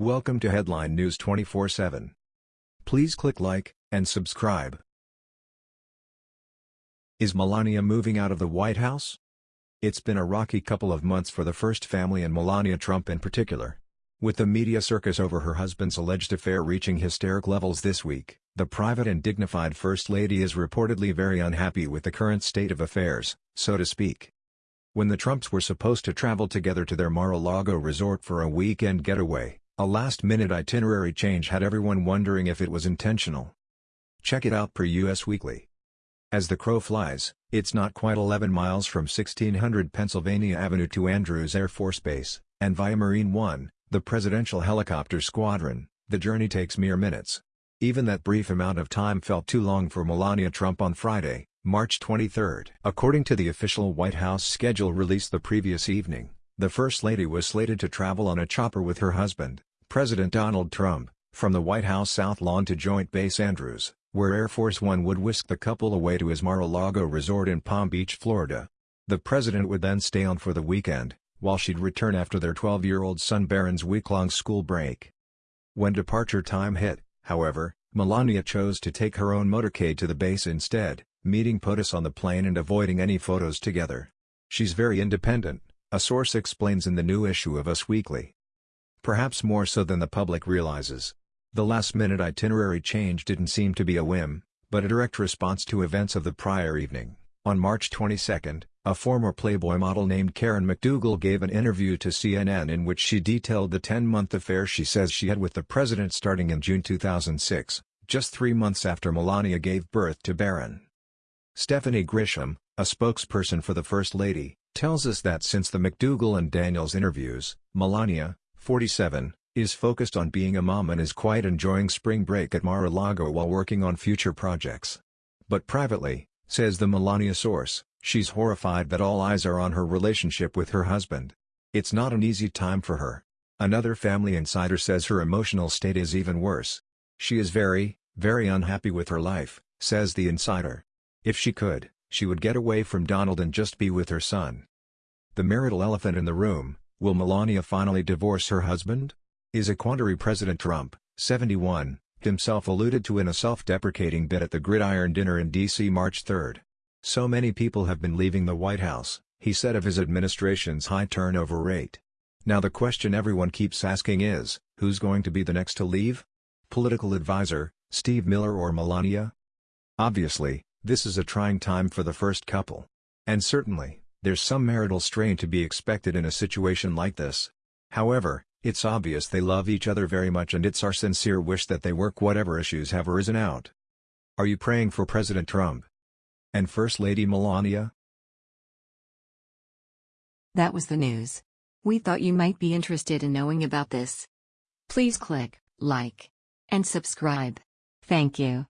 Welcome to Headline News 24/7. Please click like and subscribe. Is Melania moving out of the White House? It's been a rocky couple of months for the first family and Melania Trump in particular. With the media circus over her husband's alleged affair reaching hysteric levels this week, the private and dignified First Lady is reportedly very unhappy with the current state of affairs, so to speak. When the Trumps were supposed to travel together to their Mar-a-Lago resort for a weekend getaway, a last-minute itinerary change had everyone wondering if it was intentional. Check it out per U.S. Weekly. As the crow flies, it's not quite 11 miles from 1600 Pennsylvania Avenue to Andrews Air Force Base, and via Marine One, the presidential helicopter squadron, the journey takes mere minutes. Even that brief amount of time felt too long for Melania Trump on Friday, March 23. According to the official White House schedule released the previous evening, the First Lady was slated to travel on a chopper with her husband, President Donald Trump, from the White House South Lawn to Joint Base Andrews, where Air Force One would whisk the couple away to his Mar-a-Lago resort in Palm Beach, Florida. The president would then stay on for the weekend, while she'd return after their 12-year-old son Barron's week-long school break. When departure time hit, however, Melania chose to take her own motorcade to the base instead, meeting POTUS on the plane and avoiding any photos together. She's very independent, a source explains in the new issue of Us Weekly. Perhaps more so than the public realizes. The last-minute itinerary change didn't seem to be a whim, but a direct response to events of the prior evening. On March 22, a former Playboy model named Karen McDougal gave an interview to CNN in which she detailed the 10-month affair she says she had with the president starting in June 2006, just three months after Melania gave birth to Barron. Stephanie Grisham, a spokesperson for the First Lady, tells us that since the McDougal and Daniels interviews, Melania, 47, is focused on being a mom and is quite enjoying spring break at Mar-a-Lago while working on future projects. But privately, says the Melania source, she's horrified that all eyes are on her relationship with her husband. It's not an easy time for her. Another family insider says her emotional state is even worse. She is very, very unhappy with her life, says the insider. If she could, she would get away from Donald and just be with her son. The marital elephant in the room, Will Melania finally divorce her husband? Is a quandary President Trump, 71, himself alluded to in a self-deprecating bit at the Gridiron Dinner in D.C. March 3. So many people have been leaving the White House, he said of his administration's high turnover rate. Now the question everyone keeps asking is, who's going to be the next to leave? Political advisor, Steve Miller or Melania? Obviously, this is a trying time for the first couple. And certainly, there's some marital strain to be expected in a situation like this. However, it's obvious they love each other very much and it's our sincere wish that they work whatever issues have arisen out. Are you praying for President Trump? And First Lady Melania? That was the news. We thought you might be interested in knowing about this. Please click like and subscribe. Thank you.